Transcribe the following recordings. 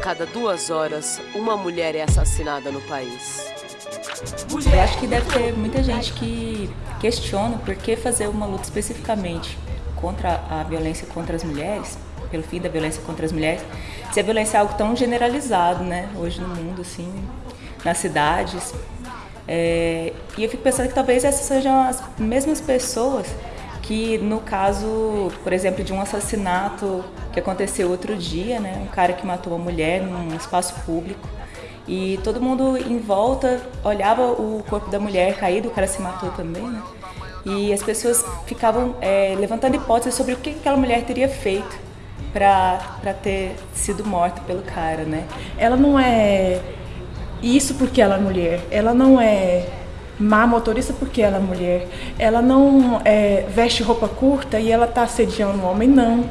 cada duas horas, uma mulher é assassinada no país. Eu acho que deve ter muita gente que questiona por que fazer uma luta especificamente contra a violência contra as mulheres, pelo fim da violência contra as mulheres, se a violência é algo tão generalizado, né, hoje no mundo, assim, nas cidades. É, e eu fico pensando que talvez essas sejam as mesmas pessoas que no caso, por exemplo, de um assassinato que aconteceu outro dia, né, um cara que matou uma mulher num espaço público, e todo mundo em volta olhava o corpo da mulher caído, o cara se matou também, né? E as pessoas ficavam é, levantando hipóteses sobre o que aquela mulher teria feito para ter sido morta pelo cara, né? Ela não é isso porque ela é mulher. Ela não é má motorista porque ela é mulher. Ela não é, veste roupa curta e ela está assediando o homem, não.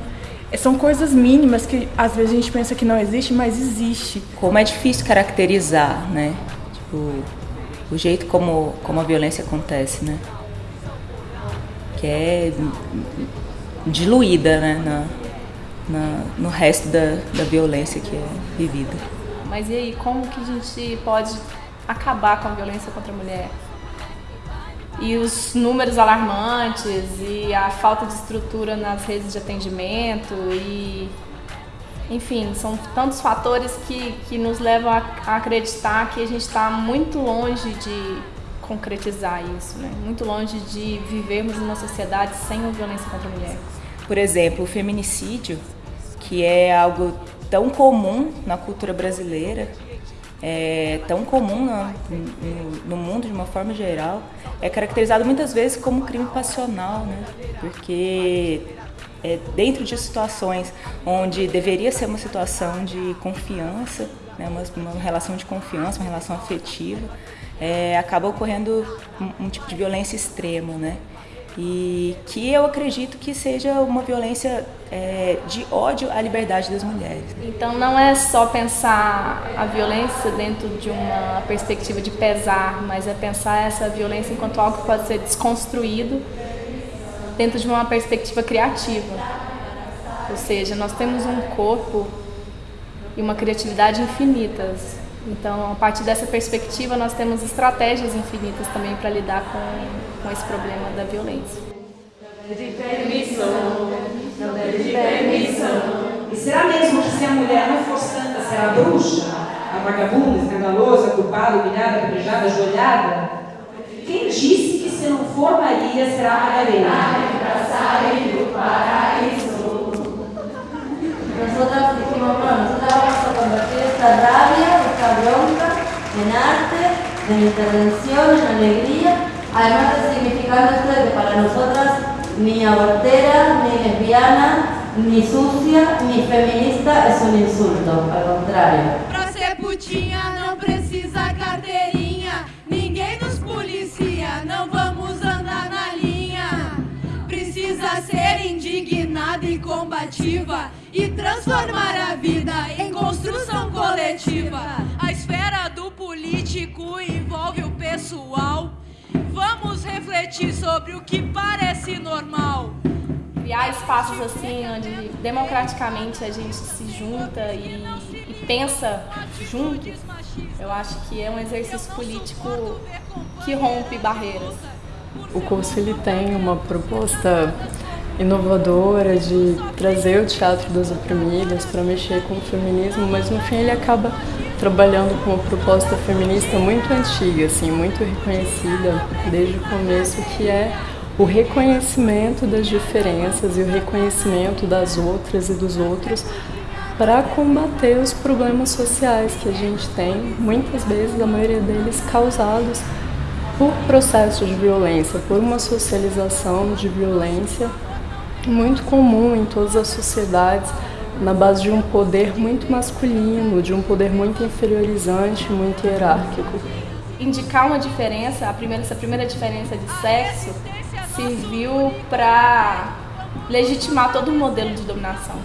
São coisas mínimas que às vezes a gente pensa que não existe, mas existe. Como é difícil caracterizar, né? Tipo, o jeito como, como a violência acontece, né? Que é diluída, né? Na, na, no resto da, da violência que é vivida. Mas e aí, como que a gente pode acabar com a violência contra a mulher? E os números alarmantes e a falta de estrutura nas redes de atendimento e enfim, são tantos fatores que, que nos levam a, acreditar que a gente está muito longe de concretizar isso, né? muito longe de vivermos numa sociedade sem violência contra a mulher. Por exemplo, o feminicídio, que é algo tão comum na cultura brasileira, é tão comum no, no, mundo de uma forma geral, é caracterizado muitas vezes como crime passional, né? porque é, dentro de situações onde deveria ser uma situação de confiança, né? uma, uma relação de confiança, uma relação afetiva, é, acaba ocorrendo um, um tipo de violência extrema, né? E que eu acredito que seja uma violência é, de ódio à liberdade das mulheres. Então não é só pensar a violência dentro de uma perspectiva de pesar, mas é pensar essa violência enquanto algo que pode ser desconstruído dentro de uma perspectiva criativa. Ou seja, nós temos um corpo e uma criatividade infinitas. Então, a partir dessa perspectiva, nós temos estratégias infinitas também para lidar com, com esse problema da violência. De permissão, não de permissão. E será mesmo que se a mulher não for santa, será bruxa? A vagabunda, escandalosa, culpada, humilhada, apedrejada, ajoelhada? Quem disse que se não for Maria, será Madalena? Ai. Nosotras dijimos, bueno, nosotras vamos a convertir esta rabia, esta bronca, en arte, en intervención, en alegría, además de significando esto de que para nosotras ni abortera, ni lesbiana, ni sucia, ni feminista es un insulto, al contrario. Pra ser putinha não precisa carteirinha, ninguém nos policia, não vamos andar na linha. Precisa ser indignada e combativa e transformar a vida em construção coletiva. A esfera do político envolve o pessoal. Vamos refletir sobre o que parece normal. Criar espaços assim, onde democraticamente a gente se junta e, e pensa juntos, eu acho que é um exercício político que rompe barreiras. O curso ele tem uma proposta inovadora de trazer o teatro das oprimidas para mexer com o feminismo, mas no fim ele acaba trabalhando com uma proposta feminista muito antiga, assim, muito reconhecida desde o começo, que é o reconhecimento das diferenças e o reconhecimento das outras e dos outros para combater os problemas sociais que a gente tem, muitas vezes a maioria deles causados por processos de violência, por uma socialização de violência muito comum em todas as sociedades, na base de um poder muito masculino, de um poder muito inferiorizante, muito hierárquico. Indicar uma diferença, a primeira, essa primeira diferença de sexo, serviu para legitimar todo o modelo de dominação.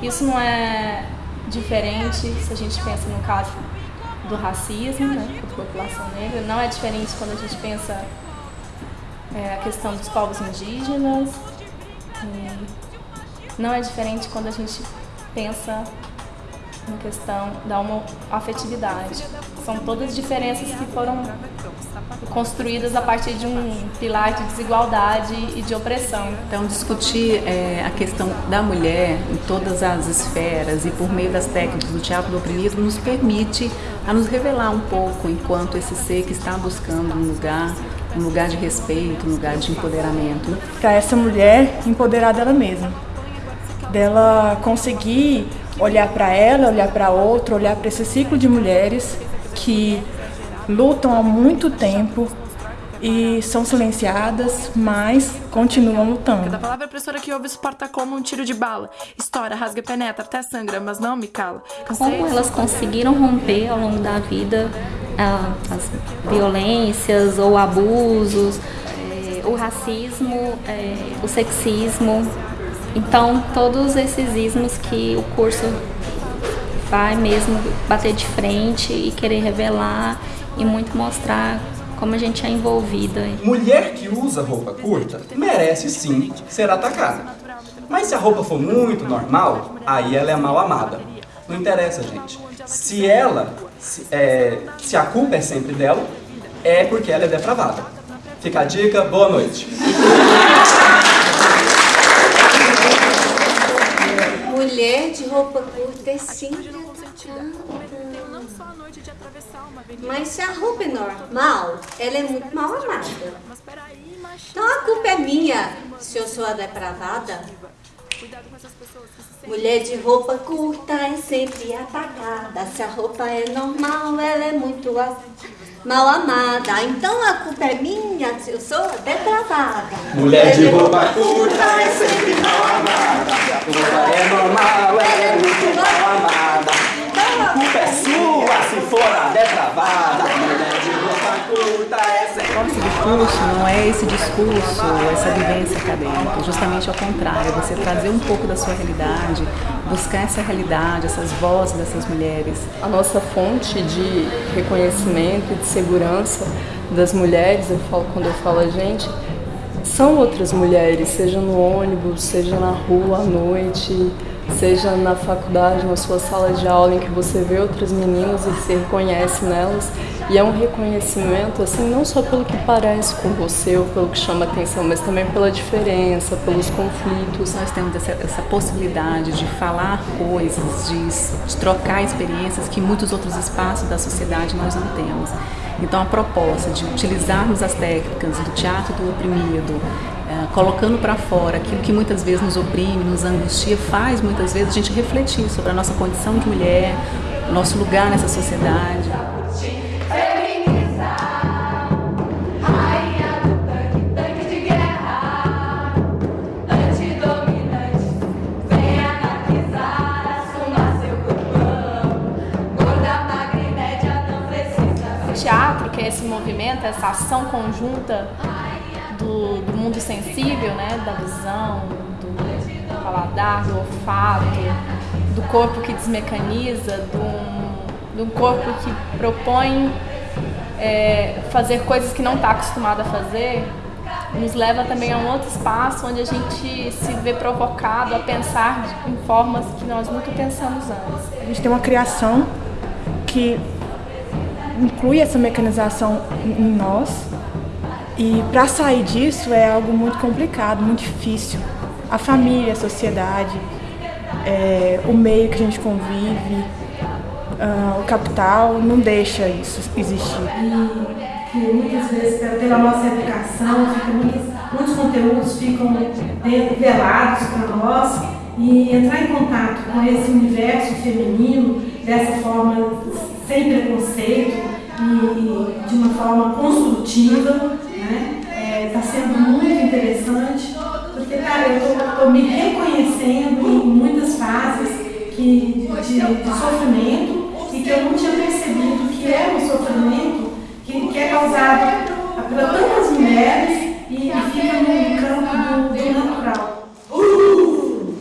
Isso não é diferente se a gente pensa no caso do racismo, né, contra a população negra, não é diferente quando a gente pensa é, a questão dos povos indígenas, não é diferente quando a gente pensa na questão da homoafetividade. São todas diferenças que foram construídas a partir de um pilar de desigualdade e de opressão. Então, discutir é, a questão da mulher em todas as esferas e por meio das técnicas do teatro do oprimido nos permite a nos revelar um pouco enquanto esse ser que está buscando um lugar, um lugar de respeito, um lugar de empoderamento. Para essa mulher empoderar dela mesma, dela conseguir olhar para ela, olhar para outra, olhar para esse ciclo de mulheres que lutam há muito tempo e são silenciadas, mas continuam lutando. Cada palavra opressora que ouve suporta como um tiro de bala. Estoura, rasga, penetra, até sangra, mas não me cala. Como elas conseguiram romper ao longo da vida as violências ou abusos, eh, o racismo, eh, o sexismo. Então, todos esses ismos que o curso vai mesmo bater de frente e querer revelar e muito mostrar como a gente é envolvida. Mulher que usa roupa curta merece sim ser atacada. Mas se a roupa for muito normal, aí ela é mal amada. Não interessa, gente. Se ela, se, é, se a culpa é sempre dela, é porque ela é depravada. Fica a dica, boa noite. Mulher de roupa curta é sim Mas se a roupa é normal, ela é muito mal amada. Então a culpa é minha se eu sou a depravada. Mulher de roupa curta é sempre apagada. Se a roupa é normal, ela é muito mal amada. Então a culpa é minha se eu sou depravada. Mulher de roupa curta é sempre mal amada. Se a roupa é normal, ela é muito mal amada. A culpa é sua se for a depravada. Discurso não é esse discurso, essa vivência acadêmica, justamente ao contrário, você trazer um pouco da sua realidade, buscar essa realidade, essas vozes dessas mulheres. A nossa fonte de reconhecimento e de segurança das mulheres, eu falo quando eu falo a gente, são outras mulheres, seja no ônibus, seja na rua à noite, seja na faculdade, na sua sala de aula, em que você vê outras meninas e se reconhece nelas. E é um reconhecimento, assim, não só pelo que parece com você ou pelo que chama atenção, mas também pela diferença, pelos conflitos. Nós temos essa, essa possibilidade de falar coisas, de, de trocar experiências que muitos outros espaços da sociedade nós não temos. Então, a proposta de utilizarmos as técnicas do teatro do oprimido, colocando para fora aquilo que muitas vezes nos oprime, nos angustia, faz muitas vezes a gente refletir sobre a nossa condição de mulher, nosso lugar nessa sociedade. O teatro, que é esse movimento, essa ação conjunta do, do mundo sensível, né, da visão, do paladar, do olfato, do corpo que desmecaniza, de de um corpo que propõe é, fazer coisas que não está acostumado a fazer, nos leva também a um outro espaço onde a gente se vê provocado a pensar em formas que nós nunca pensamos antes. A gente tem uma criação que inclui essa mecanização em nós e para sair disso é algo muito complicado, muito difícil. A família, a sociedade, é, o meio que a gente convive, uh, o capital não deixa isso existir. E que muitas vezes, pela nossa educação, muitos, muitos conteúdos ficam velados para nós e entrar em contato com esse universo feminino dessa forma sem preconceito e, e de uma forma construtiva, né? Está é, sendo muito interessante, porque, cara, eu estou me reconhecendo em muitas fases que, de, de, sofrimento e que eu não tinha percebido que é um sofrimento que, que é causado por tantas mulheres e, e fica no campo do, do natural. Uh!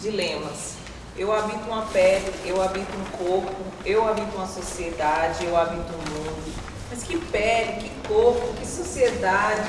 Dilemas. Eu habito uma pele, eu habito um corpo, eu habito uma sociedade, eu habito um mundo. Mas que pele, que corpo, que sociedade,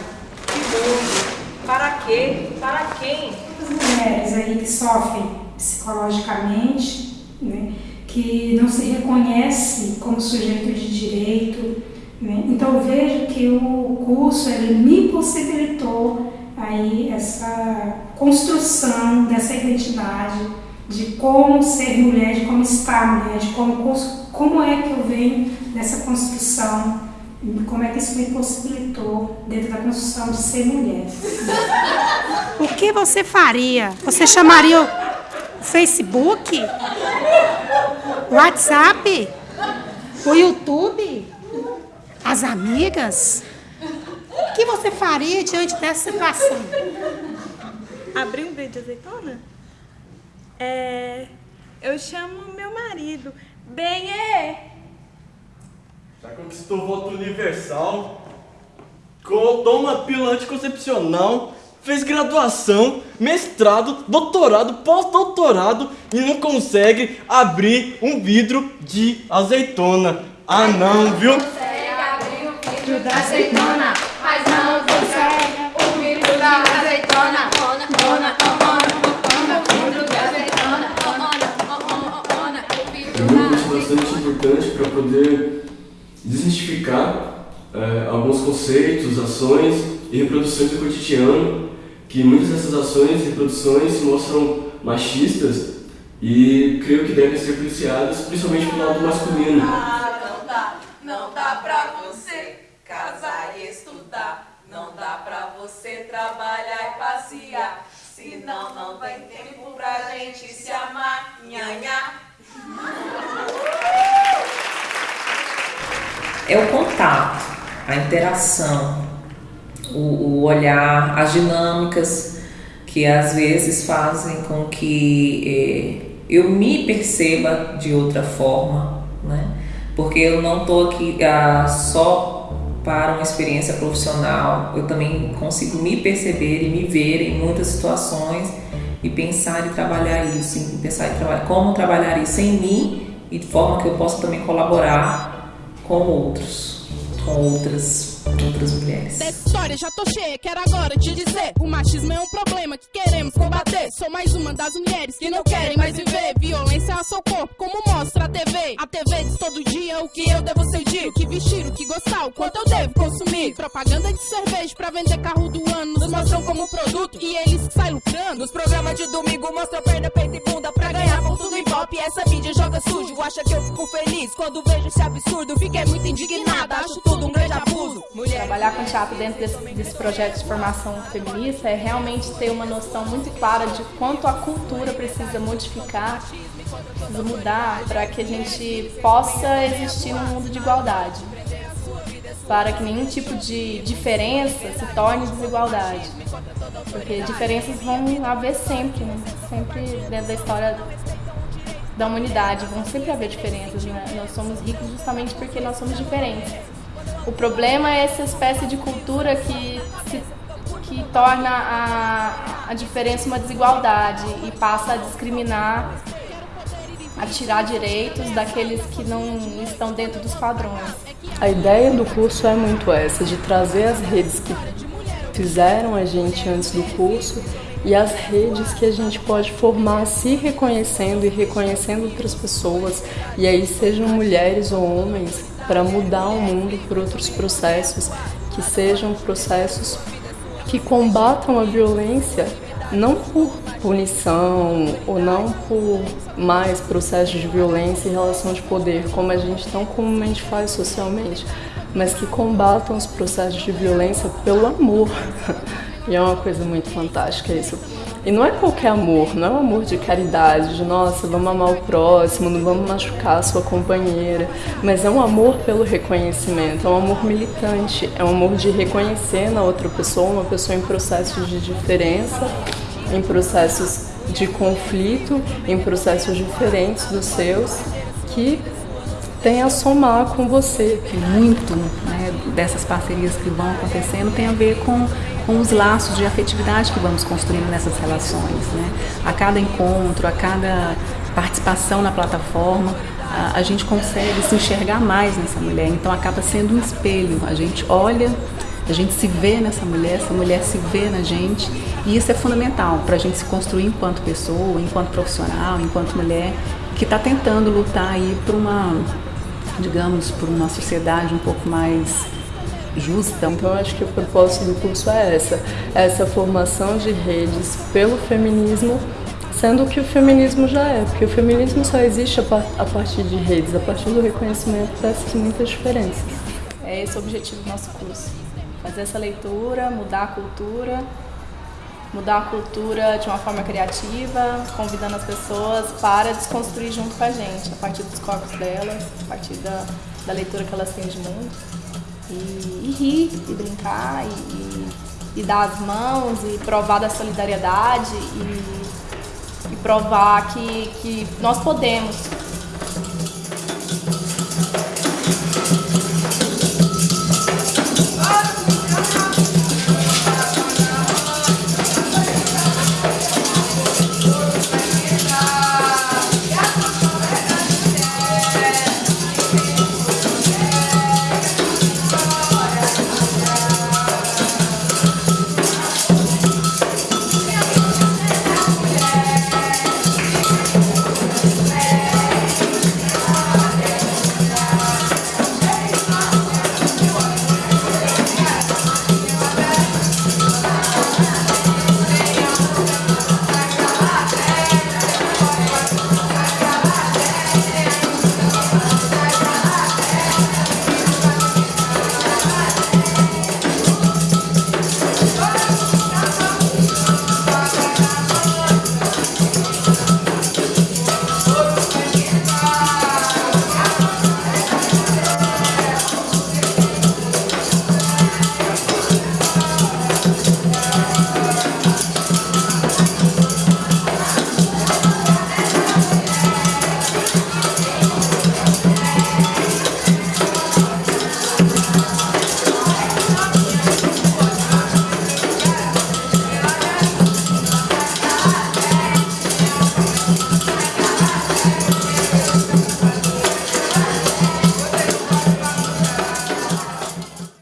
que mundo? Para quê? Para quem? As mulheres aí que sofrem psicologicamente, né, que não se reconhece como sujeito de direito. Né? Então vejo que o curso ele me possibilitou aí essa construção dessa identidade de como ser mulher, de como estar mulher, de como, como é que eu venho dessa construção, como é que isso me possibilitou dentro da construção de ser mulher. O que você faria? Você chamaria o Facebook? O WhatsApp? O YouTube? As amigas? O que você faria diante dessa situação? Abrir um vídeo de azeitona? É, eu chamo meu marido. Bem, é. Já conquistou o voto universal, toma pílula anticoncepcional, fez graduação, mestrado, doutorado, pós-doutorado e não consegue abrir um vidro de azeitona. Ah não, viu? Consegue abrir o vidro da azeitona, mas não consegue o vidro da azeitona. Ona, bastante importante para poder desmistificar é, alguns conceitos, ações e reproduções do cotidiano, que muitas dessas ações e reproduções se mostram machistas e creio que devem ser policiadas, principalmente pelo lado masculino. Ah, não dá, não dá pra você casar e estudar, não dá pra você trabalhar e passear, senão não tem tempo pra gente se amar, nhanhá. É o contato, a interação, o, o olhar, as dinâmicas que às vezes fazem com que eh, eu me perceba de outra forma, né? Porque eu não estou aqui ah, só para uma experiência profissional, eu também consigo me perceber e me ver em muitas situações e pensar e trabalhar isso, pensar e trabalhar como trabalhar isso em mim e de forma que eu possa também colaborar com outros, com outras outras mulheres. Dessa história já tô cheia, quero agora te dizer: o machismo é um problema que queremos combater. Sou mais uma das mulheres que não querem mais viver violência ao seu corpo, como mostra a TV. A TV diz todo dia o que eu devo sentir, o que vestir, o que gostar, o quanto eu devo consumir. Propaganda de cerveja pra vender carro do ano, nos mostram como produto e eles saem lucrando. Nos programas de domingo mostra perna, peito e Essa mídia joga sujo, acha que eu fico feliz quando vejo esse absurdo. Fiquei muito indignada, acho tudo um grande abuso. Mulher. Trabalhar com teatro dentro desse, desse projeto de formação feminista é realmente ter uma noção muito clara de quanto a cultura precisa modificar, precisa mudar para que a gente possa existir num mundo de igualdade. Para que nenhum tipo de diferença se torne desigualdade. Porque diferenças vão haver sempre, né? sempre dentro da história da humanidade, vão sempre haver diferenças. Né? Nós somos ricos justamente porque nós somos diferentes. O problema é essa espécie de cultura que, se, que torna a, a diferença uma desigualdade e passa a discriminar, a tirar direitos daqueles que não estão dentro dos padrões. A ideia do curso é muito essa, de trazer as redes que fizeram a gente antes do curso e as redes que a gente pode formar se reconhecendo e reconhecendo outras pessoas, e aí sejam mulheres ou homens, para mudar o mundo por outros processos que sejam processos que combatam a violência não por punição ou não por mais processos de violência em relação de poder, como a gente tão comumente faz socialmente, mas que combatam os processos de violência pelo amor. E é uma coisa muito fantástica isso. E não é qualquer amor, não é um amor de caridade, de nossa, vamos amar o próximo, não vamos machucar a sua companheira, mas é um amor pelo reconhecimento, é um amor militante, é um amor de reconhecer na outra pessoa, uma pessoa em processos de diferença, em processos de conflito, em processos diferentes dos seus, que tem a somar com você. Muito né, dessas parcerias que vão acontecendo tem a ver com com os laços de afetividade que vamos construindo nessas relações. Né? A cada encontro, a cada participação na plataforma, a, a gente consegue se enxergar mais nessa mulher, então acaba sendo um espelho. A gente olha, a gente se vê nessa mulher, essa mulher se vê na gente, e isso é fundamental para a gente se construir enquanto pessoa, enquanto profissional, enquanto mulher que está tentando lutar aí por uma, digamos, por uma sociedade um pouco mais justa. Então, eu acho que o propósito do curso é essa, essa formação de redes pelo feminismo, sendo que o feminismo já é, porque o feminismo só existe a partir de redes, a partir do reconhecimento dessas muitas diferenças. É esse o objetivo do nosso curso, fazer essa leitura, mudar a cultura, mudar a cultura de uma forma criativa, convidando as pessoas para desconstruir junto com a gente, a partir dos corpos delas, a partir da, da leitura que elas têm de mundo. E, e rir, e brincar, e, e, dar as mãos, e provar da solidariedade, e, e provar que, que nós podemos